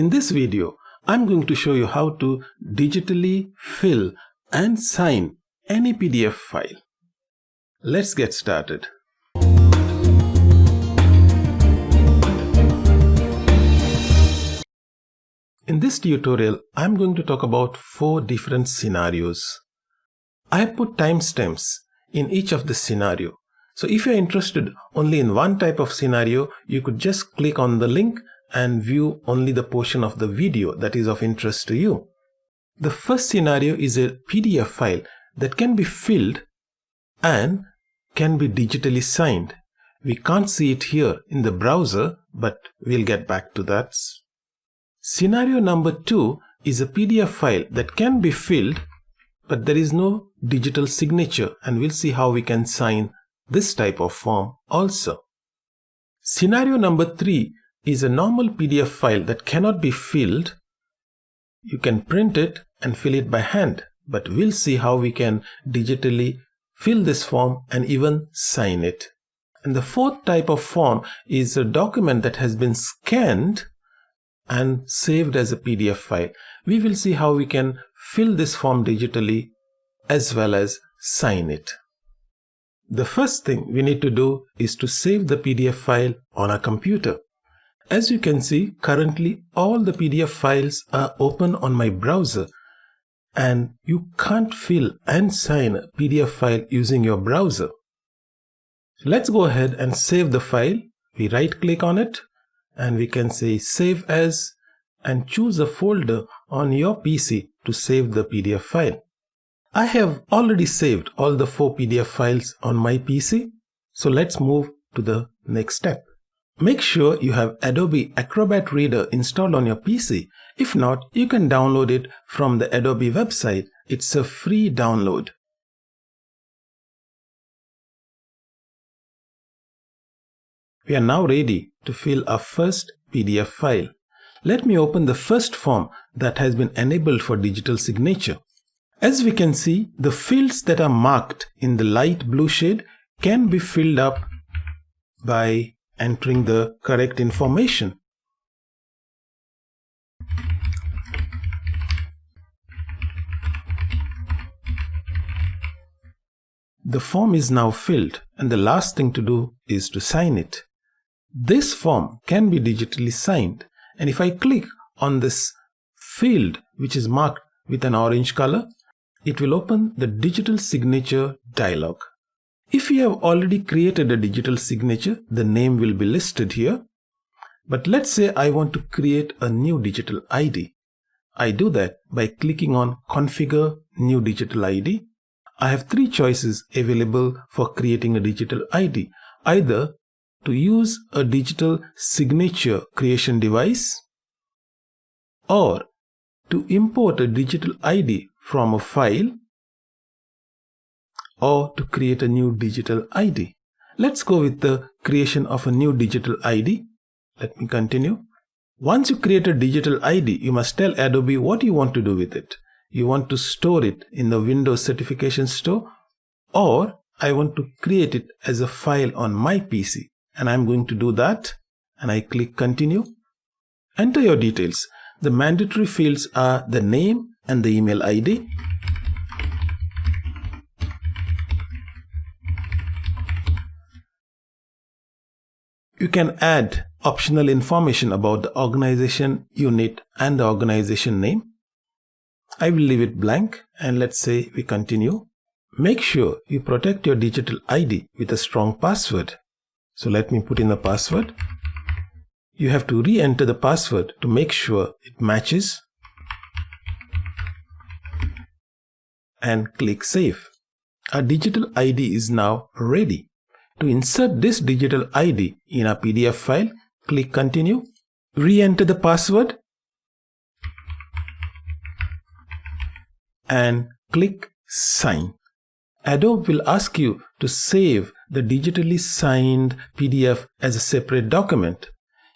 In this video, I'm going to show you how to digitally fill and sign any PDF file. Let's get started. In this tutorial, I'm going to talk about four different scenarios. I have put timestamps in each of the scenario. So if you're interested only in one type of scenario, you could just click on the link and view only the portion of the video that is of interest to you. The first scenario is a PDF file that can be filled and can be digitally signed. We can't see it here in the browser, but we'll get back to that. Scenario number two is a PDF file that can be filled, but there is no digital signature and we'll see how we can sign this type of form also. Scenario number three is a normal PDF file that cannot be filled. You can print it and fill it by hand, but we'll see how we can digitally fill this form and even sign it. And the fourth type of form is a document that has been scanned and saved as a PDF file. We will see how we can fill this form digitally as well as sign it. The first thing we need to do is to save the PDF file on our computer. As you can see, currently all the PDF files are open on my browser and you can't fill and sign a PDF file using your browser. Let's go ahead and save the file. We right click on it and we can say save as and choose a folder on your PC to save the PDF file. I have already saved all the four PDF files on my PC. So let's move to the next step. Make sure you have Adobe Acrobat Reader installed on your PC. If not, you can download it from the Adobe website. It's a free download. We are now ready to fill our first PDF file. Let me open the first form that has been enabled for digital signature. As we can see, the fields that are marked in the light blue shade can be filled up by entering the correct information. The form is now filled and the last thing to do is to sign it. This form can be digitally signed and if I click on this field which is marked with an orange color, it will open the digital signature dialog. If you have already created a digital signature, the name will be listed here. But let's say I want to create a new digital ID. I do that by clicking on Configure New Digital ID. I have three choices available for creating a digital ID. Either to use a digital signature creation device or to import a digital ID from a file or to create a new digital ID. Let's go with the creation of a new digital ID. Let me continue. Once you create a digital ID, you must tell Adobe what you want to do with it. You want to store it in the Windows Certification Store or I want to create it as a file on my PC and I'm going to do that and I click continue. Enter your details. The mandatory fields are the name and the email ID. You can add optional information about the organization unit and the organization name. I will leave it blank and let's say we continue. Make sure you protect your digital ID with a strong password. So let me put in the password. You have to re-enter the password to make sure it matches and click save. Our digital ID is now ready. To insert this digital ID in a PDF file, click continue, re-enter the password and click sign. Adobe will ask you to save the digitally signed PDF as a separate document.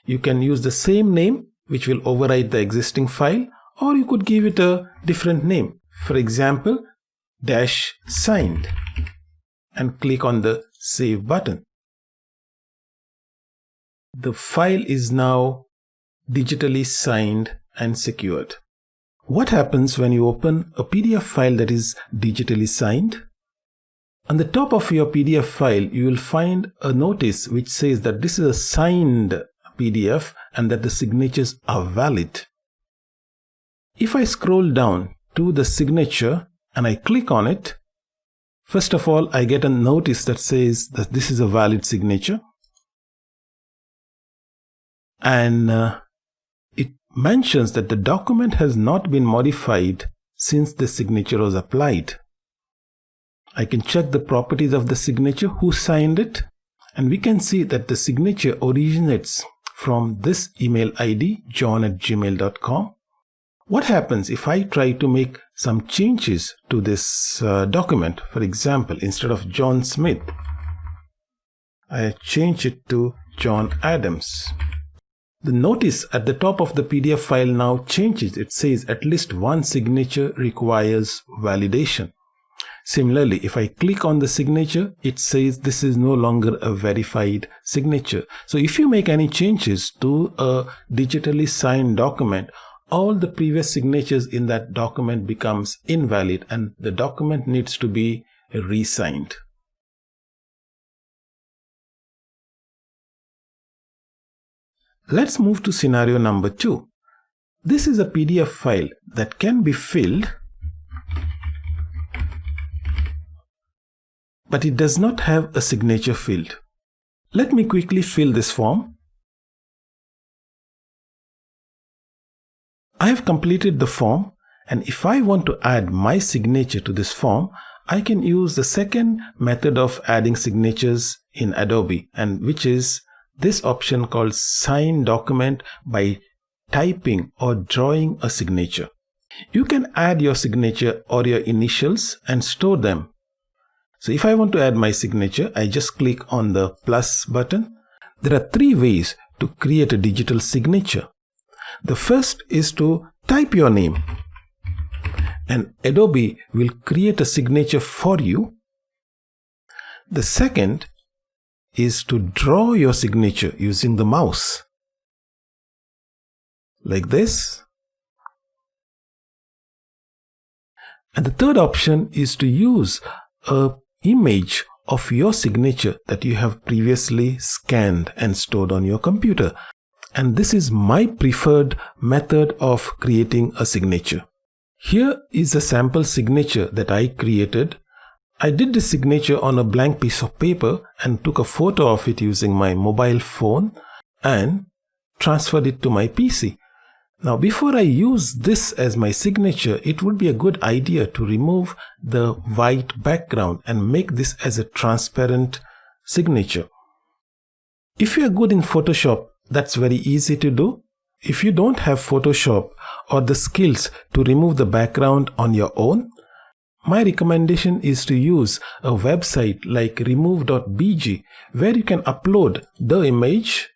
You can use the same name which will override the existing file or you could give it a different name. For example, dash signed and click on the Save button. The file is now digitally signed and secured. What happens when you open a PDF file that is digitally signed? On the top of your PDF file, you will find a notice which says that this is a signed PDF and that the signatures are valid. If I scroll down to the signature and I click on it, first of all, I get a notice that says that this is a valid signature. And uh, it mentions that the document has not been modified since the signature was applied. I can check the properties of the signature, who signed it, and we can see that the signature originates from this email ID, john at gmail.com. What happens if I try to make some changes to this uh, document? For example, instead of John Smith, I change it to John Adams. The notice at the top of the PDF file now changes. It says at least one signature requires validation. Similarly, if I click on the signature, it says this is no longer a verified signature. So if you make any changes to a digitally signed document, all the previous signatures in that document becomes invalid and the document needs to be re-signed. Let's move to scenario number two. This is a PDF file that can be filled but it does not have a signature field. Let me quickly fill this form. I have completed the form and if I want to add my signature to this form, I can use the second method of adding signatures in Adobe and which is this option called sign document by typing or drawing a signature. You can add your signature or your initials and store them so if I want to add my signature, I just click on the plus button. There are three ways to create a digital signature. The first is to type your name and Adobe will create a signature for you. The second is to draw your signature using the mouse like this. And the third option is to use a image of your signature that you have previously scanned and stored on your computer. And this is my preferred method of creating a signature. Here is a sample signature that I created. I did this signature on a blank piece of paper and took a photo of it using my mobile phone and transferred it to my PC. Now before I use this as my signature, it would be a good idea to remove the white background and make this as a transparent signature. If you are good in Photoshop, that's very easy to do. If you don't have Photoshop or the skills to remove the background on your own, my recommendation is to use a website like remove.bg where you can upload the image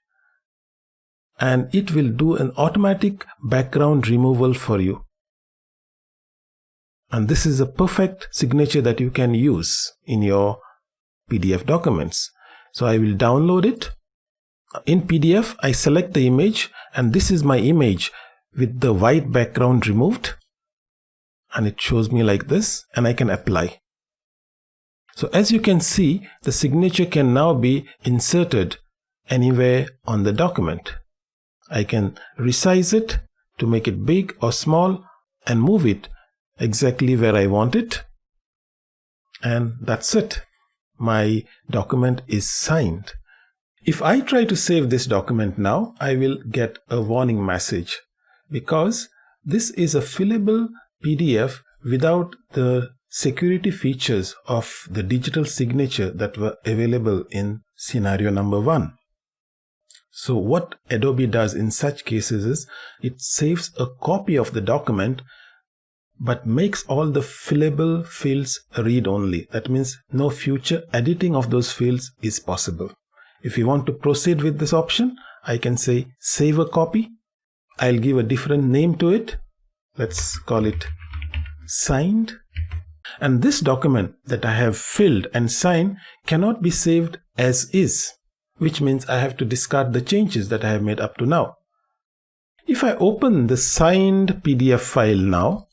and it will do an automatic background removal for you. And this is a perfect signature that you can use in your PDF documents. So I will download it. In PDF, I select the image and this is my image with the white background removed. And it shows me like this and I can apply. So as you can see, the signature can now be inserted anywhere on the document. I can resize it to make it big or small and move it exactly where I want it. And that's it. My document is signed. If I try to save this document now, I will get a warning message because this is a fillable PDF without the security features of the digital signature that were available in scenario number one. So what Adobe does in such cases is it saves a copy of the document but makes all the fillable fields read only. That means no future editing of those fields is possible. If you want to proceed with this option, I can say save a copy. I'll give a different name to it. Let's call it signed. And this document that I have filled and signed cannot be saved as is which means I have to discard the changes that I have made up to now. If I open the signed PDF file now,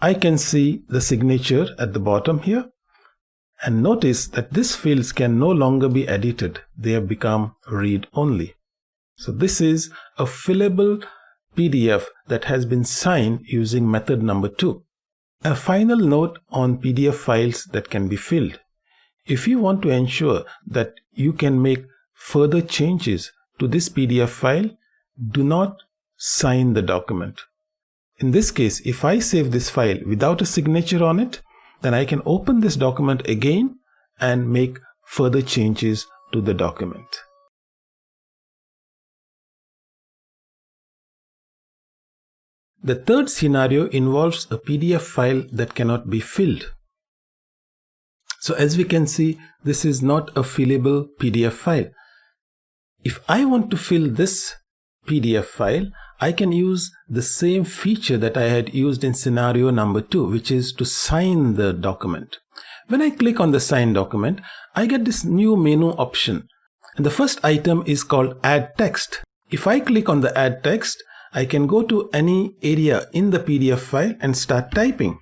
I can see the signature at the bottom here. And notice that these fields can no longer be edited. They have become read only. So this is a fillable PDF that has been signed using method number two. A final note on PDF files that can be filled. If you want to ensure that you can make further changes to this PDF file, do not sign the document. In this case, if I save this file without a signature on it, then I can open this document again and make further changes to the document. The third scenario involves a PDF file that cannot be filled. So as we can see, this is not a fillable PDF file. If I want to fill this PDF file, I can use the same feature that I had used in scenario number two, which is to sign the document. When I click on the sign document, I get this new menu option. And the first item is called add text. If I click on the add text, I can go to any area in the PDF file and start typing.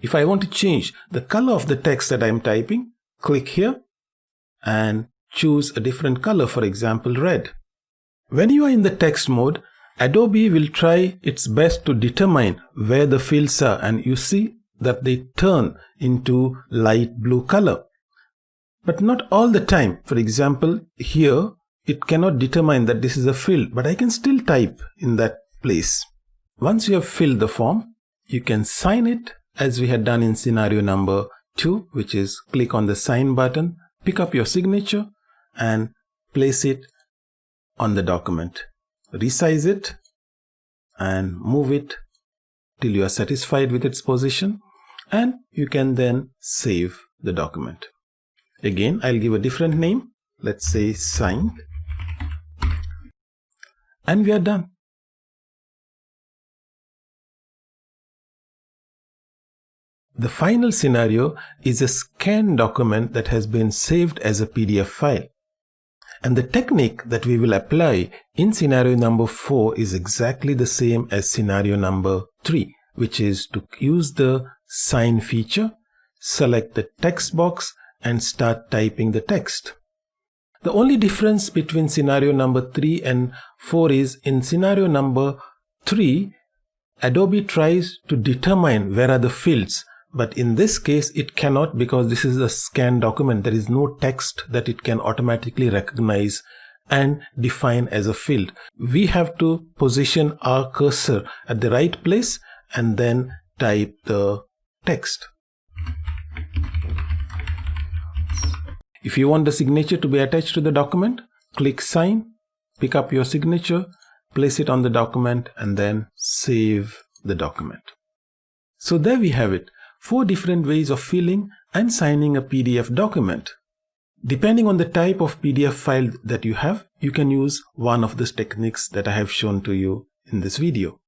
If I want to change the color of the text that I'm typing, click here and choose a different color, for example, red. When you are in the text mode, Adobe will try its best to determine where the fields are and you see that they turn into light blue color. But not all the time. For example, here it cannot determine that this is a field, but I can still type in that place. Once you have filled the form, you can sign it as we had done in scenario number 2, which is click on the sign button, pick up your signature and place it on the document. Resize it and move it till you are satisfied with its position and you can then save the document. Again, I'll give a different name. Let's say signed and we are done. The final scenario is a scanned document that has been saved as a PDF file. And the technique that we will apply in scenario number 4 is exactly the same as scenario number 3, which is to use the sign feature, select the text box and start typing the text. The only difference between scenario number 3 and 4 is in scenario number 3, Adobe tries to determine where are the fields. But in this case, it cannot because this is a scanned document. There is no text that it can automatically recognize and define as a field. We have to position our cursor at the right place and then type the text. If you want the signature to be attached to the document, click sign, pick up your signature, place it on the document and then save the document. So there we have it, four different ways of filling and signing a PDF document. Depending on the type of PDF file that you have, you can use one of these techniques that I have shown to you in this video.